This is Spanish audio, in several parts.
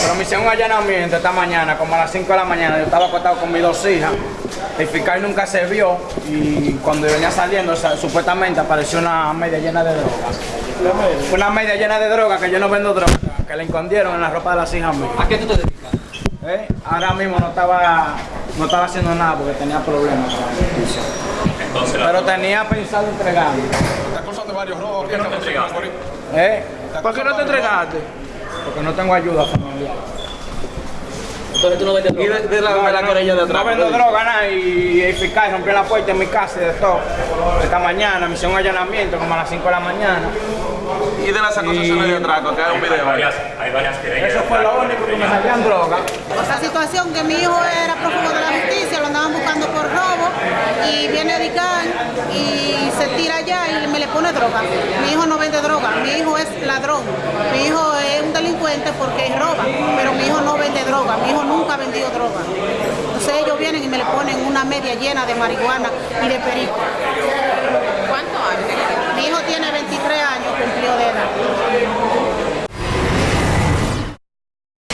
Pero me hicieron un allanamiento esta mañana, como a las 5 de la mañana. Yo estaba acostado con mis dos hijas. El fiscal nunca se vio y cuando venía saliendo, o sea, supuestamente apareció una media llena de drogas. Una media llena de drogas que yo no vendo drogas, que la escondieron en la ropa de las hijas mías. ¿A qué tú te dedicas? ¿Eh? Ahora mismo no estaba, no estaba haciendo nada porque tenía problemas. Entonces, Pero tenía pensado entregarme. Está acusando de varios robos. ¿Por qué no te entregaste? ¿Eh? ¿Por qué no te entregaste? Porque no tengo ayuda familiar. Entonces tú no vendes Y droga. de, de la, de la querella de atrás. No vendo droga, nada, y el fiscal rompió la puerta en mi casa y de todo. Esta mañana me hicieron un allanamiento como a las 5 de la mañana. Y de las acusaciones de atraco, que hay un video ahí. varias, hay varias querellas. Eso fue lo único que me salían droga. Esa situación que mi hijo era prófugo de la justicia, lo andaban buscando por robo y viene a DICAN y se tira allá y me le pone droga. Mi hijo no vende droga, mi hijo es ladrón. Mi hijo delincuente porque roba, pero mi hijo no vende droga, mi hijo nunca ha vendido droga. Entonces ellos vienen y me le ponen una media llena de marihuana y de perico. ¿Cuántos años? Mi hijo tiene 23 años, cumplió de edad.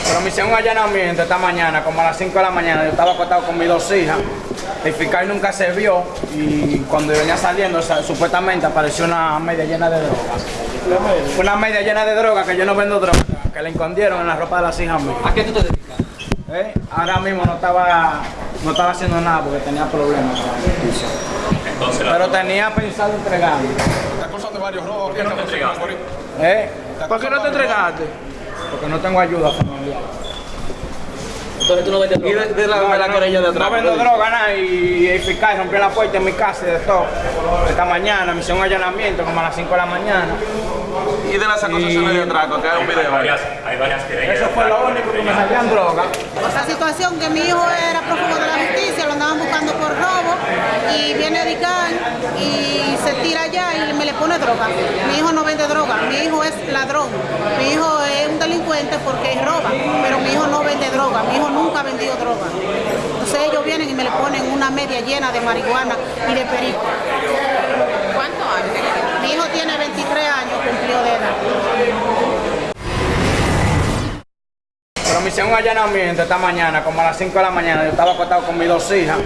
Pero me hicieron un allanamiento esta mañana, como a las 5 de la mañana. Yo estaba acostado con mis dos hijas. El fiscal nunca se vio y cuando venía saliendo, o sea, supuestamente apareció una media llena de drogas. Una media llena de drogas que yo no vendo drogas, que la escondieron en la ropa de las hijas mías. ¿A qué tú te dedicas? ¿Eh? Ahora mismo no estaba, no estaba haciendo nada porque tenía problemas. Entonces, Pero tenía pensado entregarme. Está acusando de varios robos. ¿Por qué no te entregaste? ¿Eh? ¿Por qué no te entregaste? Porque no tengo ayuda familiar. Entonces tú no vendes Y droga. de, de la, de la querella de atrás. No vendo droga, nada, y el fiscal rompió la puerta en mi casa y de todo. Esta mañana me hicieron un allanamiento como a las 5 de la mañana. Y de las acusaciones de atraco, que hay un video varias, hay varias querellas. Eso fue lo único que me salían droga. Esa situación que mi hijo era prófugo de la justicia, lo andaban buscando por robo y viene a DICAN y se tira allá y me le pone droga. Mi hijo no vende droga, mi hijo es ladrón. Mi hijo es un delincuente porque roba, pero mi hijo no vende droga, mi hijo nunca ha vendido droga. Entonces ellos vienen y me le ponen una media llena de marihuana y de perico. ¿Cuántos años? Mi hijo tiene 23 años, cumplió de edad. Pero me hicieron un allanamiento esta mañana, como a las 5 de la mañana. Yo estaba acostado con mis dos hijas.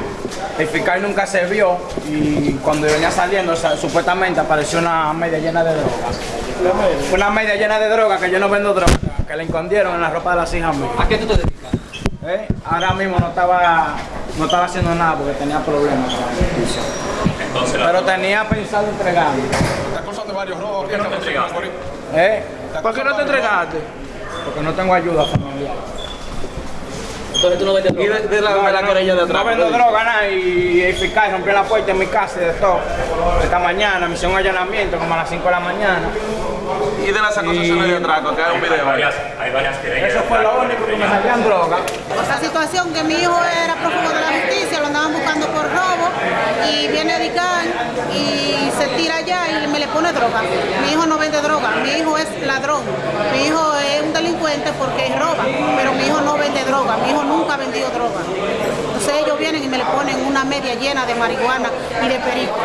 El fiscal nunca se vio y cuando venía saliendo, o sea, supuestamente apareció una media llena de drogas. Una media llena de drogas que yo no vendo drogas, que la escondieron en la ropa de las hijas mías. ¿A qué tú te dedicas? ¿Eh? Ahora mismo no estaba, no estaba haciendo nada porque tenía problemas con la justicia. Entonces, Pero tenía pensado entregarme. Está acusando varios robos. ¿por qué no te entregaste? ¿Eh? ¿Por qué no te entregaste? Porque no tengo ayuda familiar. Entonces tú no vendes Y droga. de, de la, de la querella de atrás. No vendo droga, nada, y el fiscal rompió la puerta en mi casa y de todo. Esta mañana me hicieron un allanamiento como a las 5 de la mañana. Y de las acusaciones de atraco, que hay un video ahí. varias, hay varias querellas. Eso fue lo único que me salían droga. Esa situación que mi hijo era prófugo de la justicia, lo andaban buscando por robo y viene a DICAN y se tira allá y me le pone droga. Mi hijo no vende droga, mi hijo es ladrón. Mi hijo es un delincuente porque roba, pero mi hijo no vende droga, mi hijo nunca ha vendido droga. Entonces ellos vienen y me le ponen una media llena de marihuana y de perico.